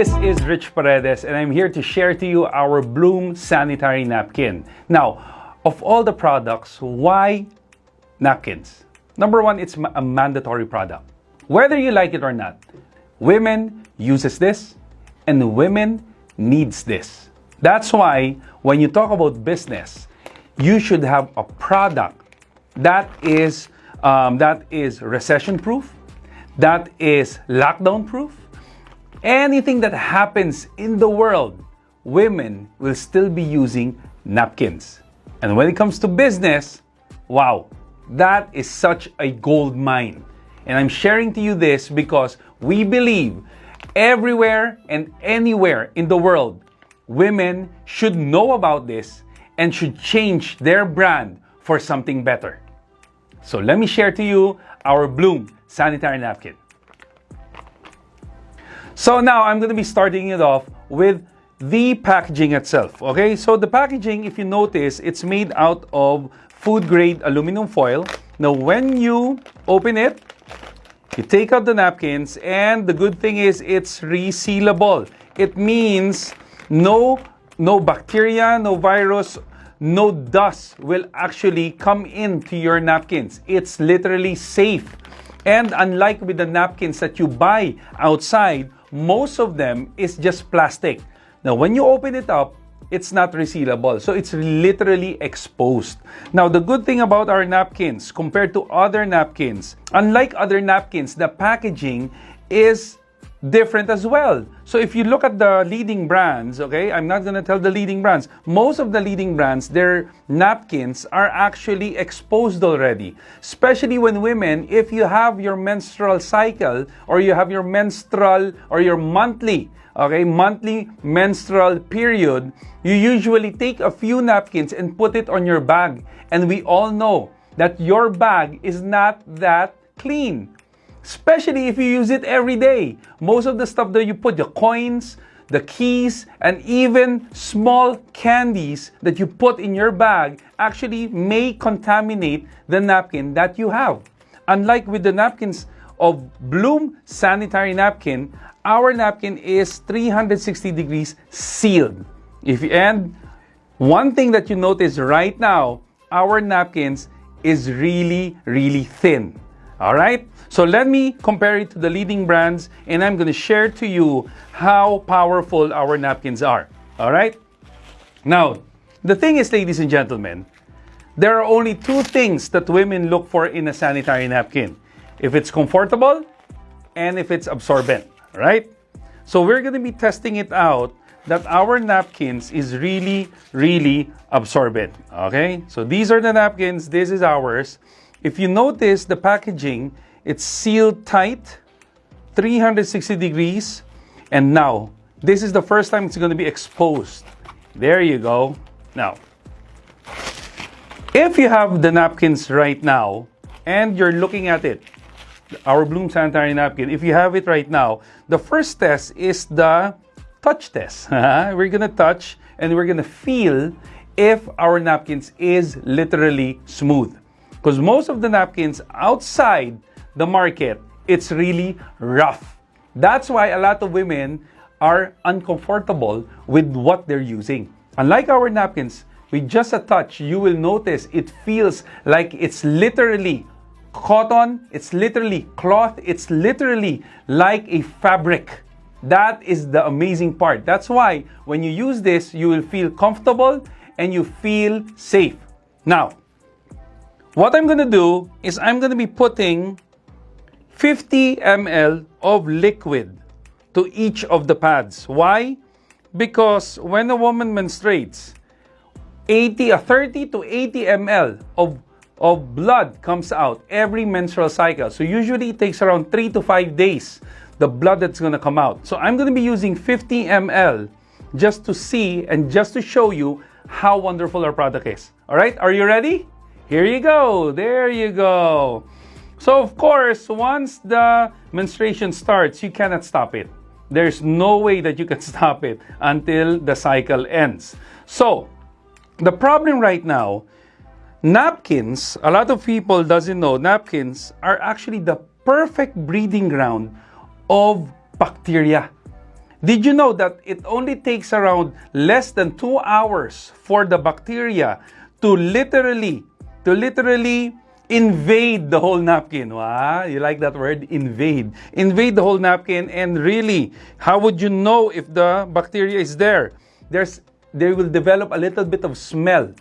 This is Rich Paredes and I'm here to share to you our Bloom sanitary napkin. Now, of all the products, why napkins? Number one, it's a mandatory product. Whether you like it or not, women uses this and women needs this. That's why when you talk about business, you should have a product that is um, that is recession proof, that is lockdown proof. Anything that happens in the world, women will still be using napkins. And when it comes to business, wow, that is such a gold mine. And I'm sharing to you this because we believe everywhere and anywhere in the world, women should know about this and should change their brand for something better. So let me share to you our Bloom sanitary napkin. So now I'm going to be starting it off with the packaging itself. Okay, so the packaging, if you notice, it's made out of food grade aluminum foil. Now when you open it, you take out the napkins and the good thing is it's resealable. It means no, no bacteria, no virus, no dust will actually come into your napkins. It's literally safe. And unlike with the napkins that you buy outside, most of them is just plastic. Now, when you open it up, it's not resealable. So it's literally exposed. Now, the good thing about our napkins compared to other napkins, unlike other napkins, the packaging is different as well. So if you look at the leading brands, okay, I'm not to tell the leading brands. Most of the leading brands, their napkins are actually exposed already. Especially when women, if you have your menstrual cycle or you have your menstrual or your monthly, okay, monthly menstrual period, you usually take a few napkins and put it on your bag. And we all know that your bag is not that clean especially if you use it every day. Most of the stuff that you put, the coins, the keys, and even small candies that you put in your bag actually may contaminate the napkin that you have. Unlike with the napkins of Bloom sanitary napkin, our napkin is 360 degrees sealed. If you, and one thing that you notice right now, our napkins is really, really thin. All right? So let me compare it to the leading brands and I'm going to share to you how powerful our napkins are. All right? Now, the thing is, ladies and gentlemen, there are only two things that women look for in a sanitary napkin. If it's comfortable and if it's absorbent, right? So we're going to be testing it out that our napkins is really, really absorbent. Okay? So these are the napkins. This is ours. If you notice the packaging, it's sealed tight, 360 degrees, and now, this is the first time it's going to be exposed. There you go. Now, if you have the napkins right now, and you're looking at it, our Bloom Sanitary Napkin, if you have it right now, the first test is the touch test. we're going to touch and we're going to feel if our napkins is literally smooth. Because most of the napkins outside the market, it's really rough. That's why a lot of women are uncomfortable with what they're using. Unlike our napkins, with just a touch, you will notice it feels like it's literally cotton, it's literally cloth, it's literally like a fabric. That is the amazing part. That's why when you use this, you will feel comfortable and you feel safe. Now, what I'm going to do is I'm going to be putting 50 ml of liquid to each of the pads. Why? Because when a woman menstruates, 80, uh, 30 to 80 ml of, of blood comes out every menstrual cycle. So usually it takes around 3 to 5 days, the blood that's going to come out. So I'm going to be using 50 ml just to see and just to show you how wonderful our product is. All right, are you ready? Here you go. There you go. So of course, once the menstruation starts, you cannot stop it. There's no way that you can stop it until the cycle ends. So, the problem right now, napkins, a lot of people doesn't know, napkins are actually the perfect breeding ground of bacteria. Did you know that it only takes around less than two hours for the bacteria to literally, to literally invade the whole napkin. Wow, you like that word? Invade. Invade the whole napkin and really, how would you know if the bacteria is there? There's, they will develop a little bit of smell,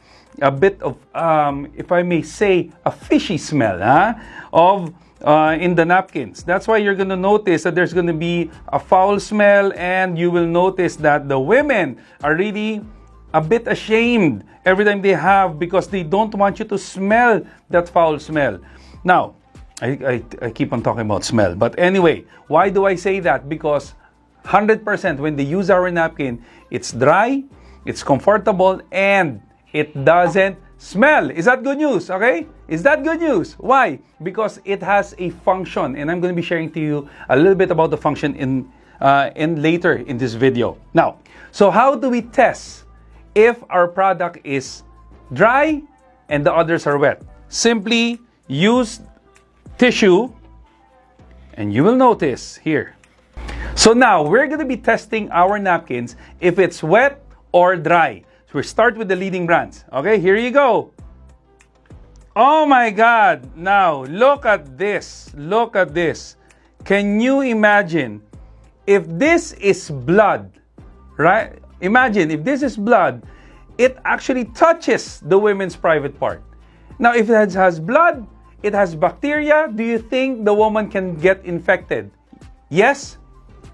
a bit of, um, if I may say, a fishy smell huh? of uh, in the napkins. That's why you're going to notice that there's going to be a foul smell and you will notice that the women are really a bit ashamed every time they have because they don't want you to smell that foul smell. Now, I, I, I keep on talking about smell. But anyway, why do I say that? Because 100% when they use our napkin, it's dry, it's comfortable, and it doesn't smell. Is that good news? Okay? Is that good news? Why? Because it has a function, and I'm going to be sharing to you a little bit about the function in, uh, in later in this video. Now, so how do we test if our product is dry and the others are wet? Simply use tissue, and you will notice here. So now we're going to be testing our napkins if it's wet or dry. So we start with the leading brands. Okay, here you go. Oh my God. Now, look at this. Look at this. Can you imagine if this is blood, right? Imagine if this is blood, it actually touches the women's private part. Now, if it has blood, it has bacteria, do you think the woman can get infected? Yes,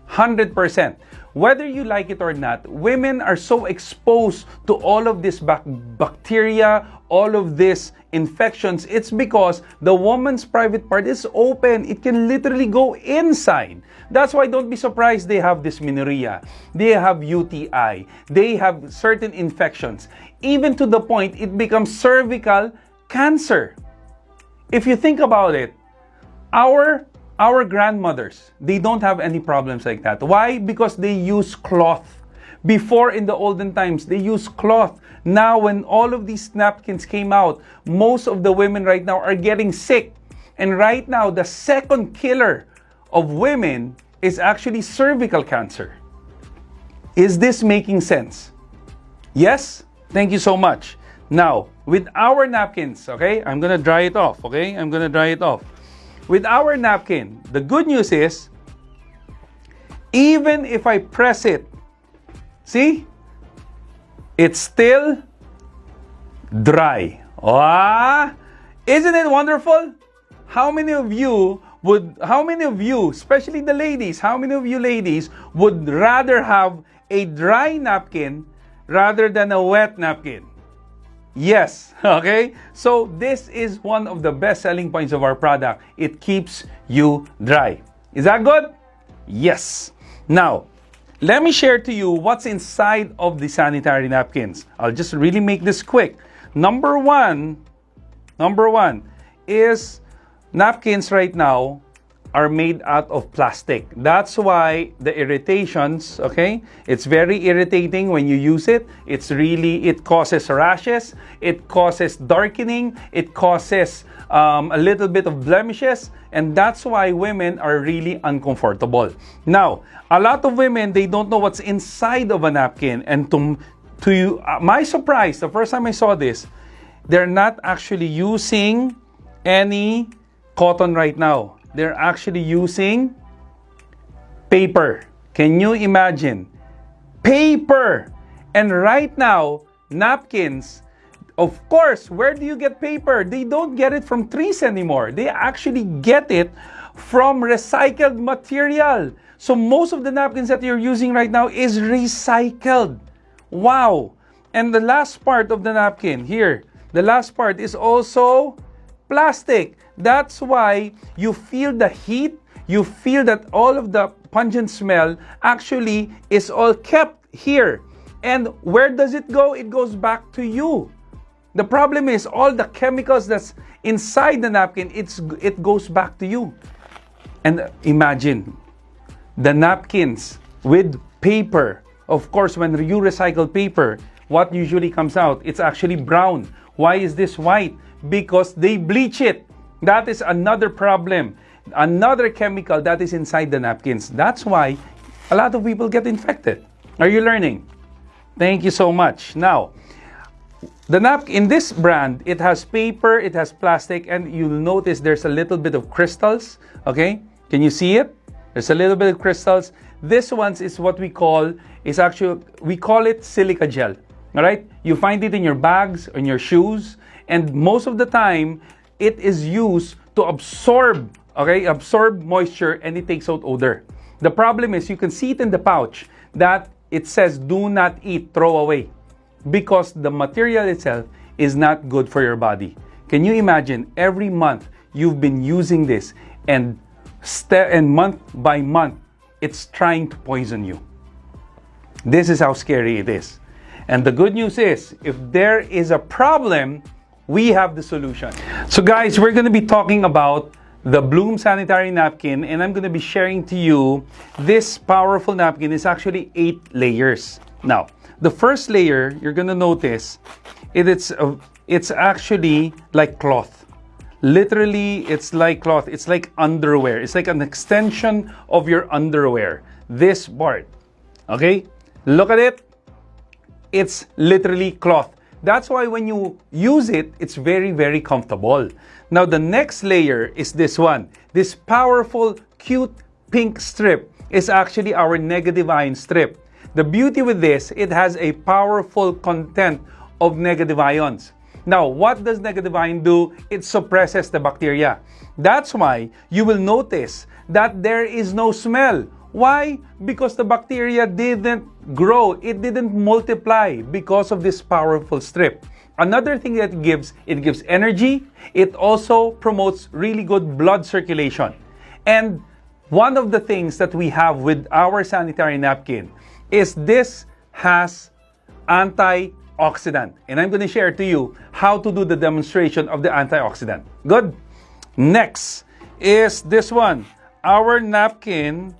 100%. Whether you like it or not, women are so exposed to all of this bacteria, all of these infections. It's because the woman's private part is open. It can literally go inside. That's why don't be surprised they have dysmenorrhea. They have UTI. They have certain infections. Even to the point it becomes cervical cancer. If you think about it, our our grandmothers, they don't have any problems like that. Why? Because they use cloth. Before in the olden times, they use cloth. Now, when all of these napkins came out, most of the women right now are getting sick. And right now, the second killer of women is actually cervical cancer. Is this making sense? Yes? Thank you so much. Now, with our napkins, okay, I'm gonna dry it off, okay? I'm gonna dry it off. With our napkin, the good news is, even if I press it, see, it's still dry. Ah, isn't it wonderful? How many of you would, how many of you, especially the ladies, how many of you ladies would rather have a dry napkin rather than a wet napkin? Yes, okay? So this is one of the best selling points of our product. It keeps you dry. Is that good? Yes. Now, let me share to you what's inside of the sanitary napkins. I'll just really make this quick. Number one, number one is napkins right now are made out of plastic. That's why the irritations, okay? It's very irritating when you use it. It's really, it causes rashes, it causes darkening, it causes um, a little bit of blemishes, and that's why women are really uncomfortable. Now, a lot of women, they don't know what's inside of a napkin, and to, to uh, my surprise, the first time I saw this, they're not actually using any cotton right now they're actually using paper. Can you imagine? Paper! And right now, napkins, of course, where do you get paper? They don't get it from trees anymore. They actually get it from recycled material. So most of the napkins that you're using right now is recycled. Wow! And the last part of the napkin, here, the last part is also plastic. That's why you feel the heat, you feel that all of the pungent smell actually is all kept here. And where does it go? It goes back to you. The problem is all the chemicals that's inside the napkin, it's, it goes back to you. And imagine the napkins with paper. Of course, when you recycle paper, what usually comes out? It's actually brown. Why is this white? Because they bleach it. That is another problem. Another chemical that is inside the napkins. That's why a lot of people get infected. Are you learning? Thank you so much. Now, the napkin in this brand, it has paper, it has plastic, and you'll notice there's a little bit of crystals. Okay, can you see it? There's a little bit of crystals. This one is what we call is actually we call it silica gel. All right, you find it in your bags, in your shoes, and most of the time it is used to absorb, okay, absorb moisture and it takes out odor. The problem is you can see it in the pouch that it says do not eat, throw away because the material itself is not good for your body. Can you imagine every month you've been using this and and month by month it's trying to poison you. This is how scary it is. And the good news is if there is a problem, we have the solution. So guys, we're going to be talking about the Bloom sanitary napkin and I'm going to be sharing to you this powerful napkin is actually eight layers. Now, the first layer, you're going to notice it, it's, uh, it's actually like cloth. Literally, it's like cloth. It's like underwear. It's like an extension of your underwear. This part. Okay? Look at it. It's literally cloth. That's why when you use it, it's very, very comfortable. Now, the next layer is this one. This powerful, cute pink strip is actually our negative ion strip. The beauty with this, it has a powerful content of negative ions. Now, what does negative ion do? It suppresses the bacteria. That's why you will notice that there is no smell. Why? Because the bacteria didn't grow, it didn't multiply because of this powerful strip. Another thing that it gives, it gives energy. It also promotes really good blood circulation. And one of the things that we have with our sanitary napkin is this has antioxidant. And I'm going to share to you how to do the demonstration of the antioxidant. Good? Next is this one. Our napkin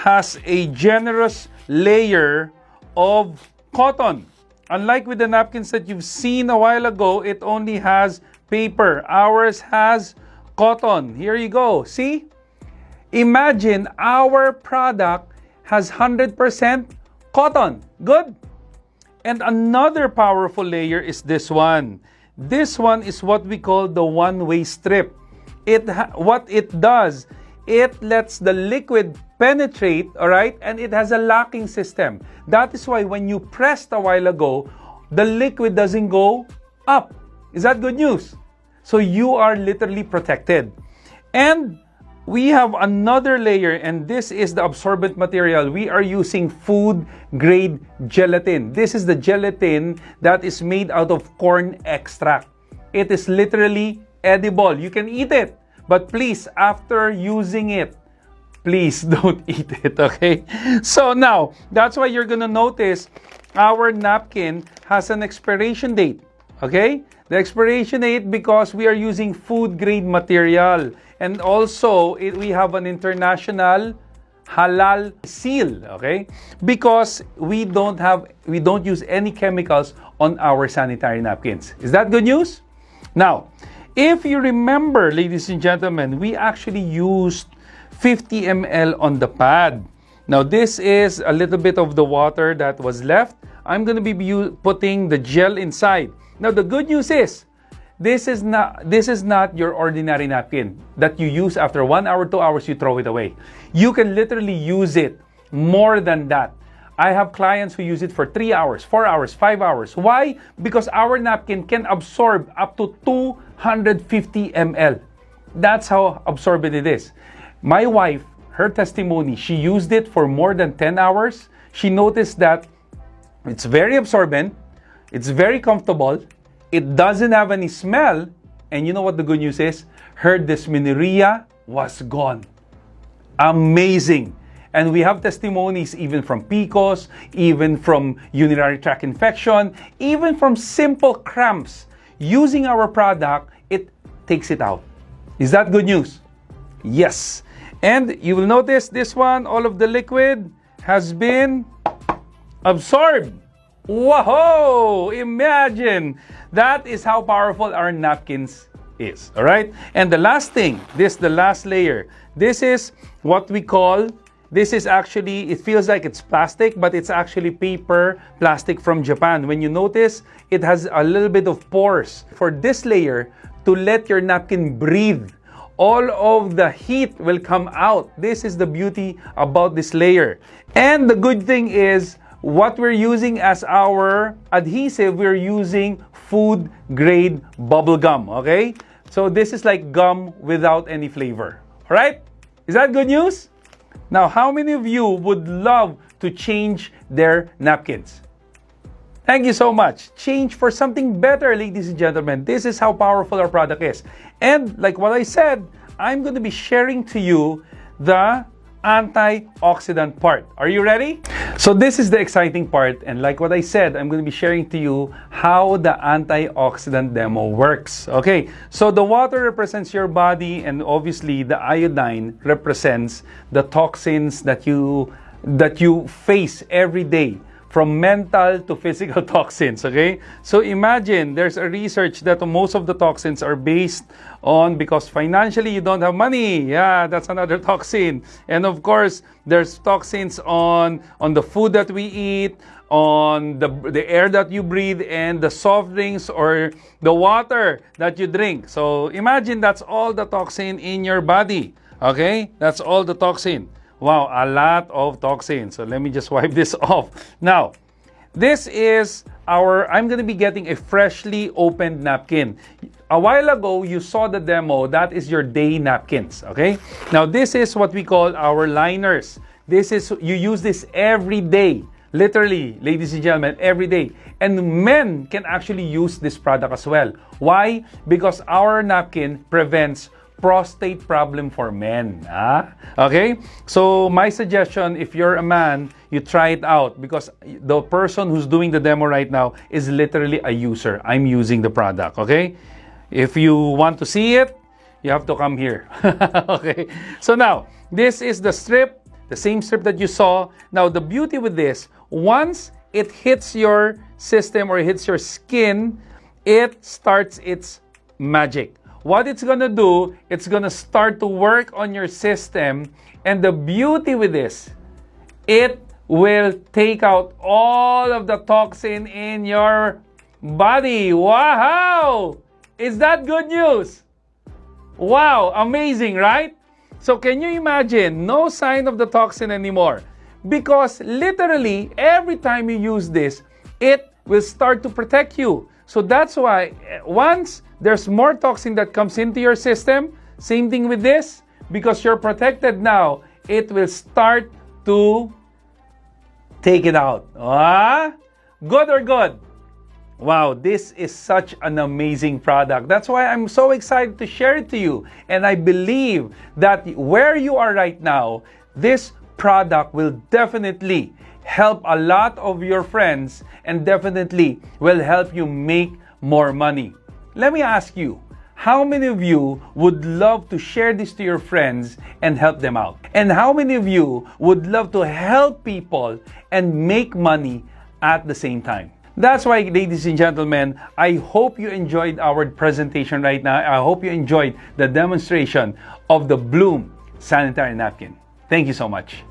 has a generous layer of cotton. Unlike with the napkins that you've seen a while ago, it only has paper. Ours has cotton. Here you go. See? Imagine our product has 100% cotton. Good. And another powerful layer is this one. This one is what we call the one-way strip. It what it does, it lets the liquid penetrate, all right, and it has a locking system. That is why when you pressed a while ago, the liquid doesn't go up. Is that good news? So you are literally protected. And we have another layer and this is the absorbent material. We are using food grade gelatin. This is the gelatin that is made out of corn extract. It is literally edible. You can eat it. But please, after using it, please don't eat it, okay? So now, that's why you're gonna notice our napkin has an expiration date, okay? The expiration date because we are using food grade material. And also, it, we have an international halal seal, okay? Because we don't have, we don't use any chemicals on our sanitary napkins. Is that good news? Now, if you remember, ladies and gentlemen, we actually used 50 ml on the pad. Now, this is a little bit of the water that was left. I'm going to be putting the gel inside. Now, the good news is, this is not this is not your ordinary napkin that you use after one hour, two hours, you throw it away. You can literally use it more than that. I have clients who use it for three hours, four hours, five hours. Why? Because our napkin can absorb up to 250 ml. That's how absorbent it is. My wife, her testimony, she used it for more than 10 hours. She noticed that it's very absorbent, it's very comfortable, it doesn't have any smell. And you know what the good news is? Her dysmenorrhea was gone. Amazing. And we have testimonies even from PCOS, even from urinary tract infection, even from simple cramps. Using our product, it takes it out. Is that good news? Yes. And you will notice this one, all of the liquid has been absorbed. Whoa! Imagine! That is how powerful our napkins is. All right? And the last thing, this the last layer. This is what we call This is actually, it feels like it's plastic, but it's actually paper plastic from Japan. When you notice, it has a little bit of pores. For this layer, to let your napkin breathe, all of the heat will come out. This is the beauty about this layer. And the good thing is, what we're using as our adhesive, we're using food grade bubble gum, okay? So this is like gum without any flavor, all right? Is that good news? Now, how many of you would love to change their napkins? Thank you so much. Change for something better, ladies and gentlemen. This is how powerful our product is. And like what I said, I'm going to be sharing to you the antioxidant part. Are you ready? So this is the exciting part and like what I said, I'm going to be sharing to you how the antioxidant demo works. Okay, so the water represents your body and obviously the iodine represents the toxins that you that you face every day from mental to physical toxins, okay? So imagine there's a research that most of the toxins are based on because financially you don't have money. Yeah, that's another toxin. And of course, there's toxins on on the food that we eat, on the the air that you breathe and the soft drinks or the water that you drink. So imagine that's all the toxin in your body. Okay? That's all the toxin. Wow, a lot of toxins. So let me just wipe this off. Now, this is our, I'm going to be getting a freshly opened napkin. A while ago, you saw the demo. That is your day napkins, okay? Now, this is what we call our liners. This is, you use this every day. Literally, ladies and gentlemen, every day. And men can actually use this product as well. Why? Because our napkin prevents prostate problem for men. Ah? Okay? So my suggestion, if you're a man, you try it out because the person who's doing the demo right now is literally a user. I'm using the product. Okay? If you want to see it, you have to come here. okay? So now, this is the strip, the same strip that you saw. Now, the beauty with this, once it hits your system or hits your skin, it starts its magic what it's going to do, it's going to start to work on your system. And the beauty with this, it will take out all of the toxin in your body. Wow! Is that good news? Wow, amazing, right? So can you imagine no sign of the toxin anymore? Because literally every time you use this, it will start to protect you. So that's why eh, once there's more toxin that comes into your system, same thing with this, because you're protected now, it will start to take it out. Ah? Good or good? Wow, this is such an amazing product. That's why I'm so excited to share it to you. And I believe that where you are right now, this product will definitely help a lot of your friends and definitely will help you make more money. Let me ask you, how many of you would love to share this to your friends and help them out? And how many of you would love to help people and make money at the same time? That's why, ladies and gentlemen, I hope you enjoyed our presentation right now. I hope you enjoyed the demonstration of the Bloom sanitary napkin. Thank you so much.